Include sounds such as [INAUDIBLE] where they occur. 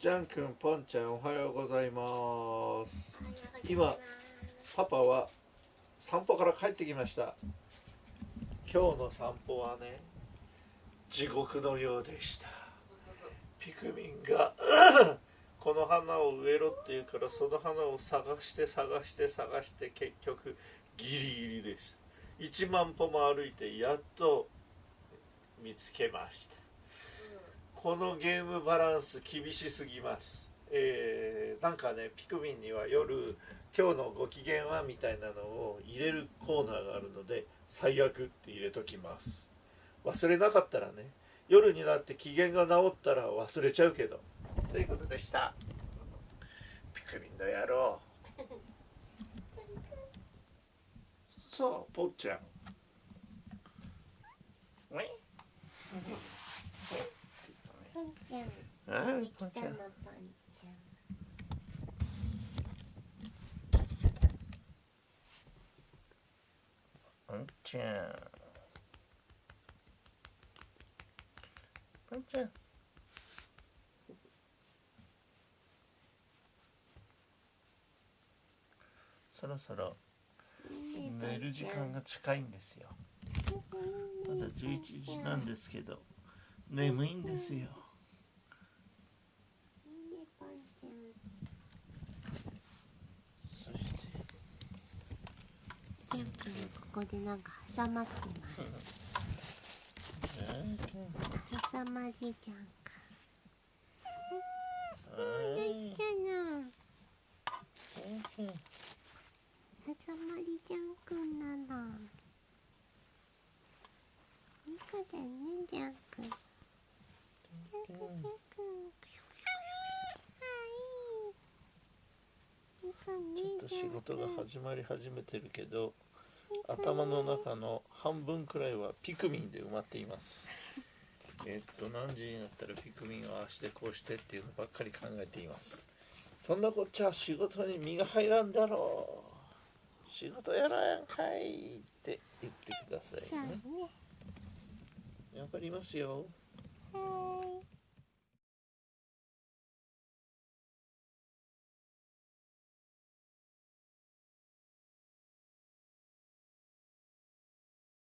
ジャン君ポンちゃんおはようございます。今パパは散歩から帰ってきました。今日の散歩はね地獄のようでした。ピクミンが [CLEARS THROAT] この花を植えろって言うからその花を探して探して探して結局ギリギリでした。1万歩も歩いてやっと見つけました。このゲームバランス厳しすぎます。えー、なんかねピクミンには夜今日のご機嫌はみたいなのを入れるコーナーがあるので最悪って入れときます。忘れなかったらね夜になって機嫌が治ったら忘れちゃうけど。ということでした。ピクミンの野郎。[LAUGHS] さあぽっちゃんポンちゃんあできぽんちゃんたのポンちゃんぽんちゃんぽんちゃんそろそろ寝る時間が近いんですよまだ11時なんですけど眠いんですよねポンちゃんそしてャン君ここでなんか挟まってます挟まりジャンクできたな挟まりジャン君なのいい子だねジャン君ジャンクジャンクあいいいい子ねちょっと仕事が始まり始めてるけど。頭の中の半分くらいはピクミンで埋まっています。[LAUGHS] えっと何時になったらピクミンをああしてこうしてっていうのばっかり考えています。そんなこっちゃ仕事に身が入らんだろう。仕事やらやんかいって言ってくださいね。ね。わかりますよ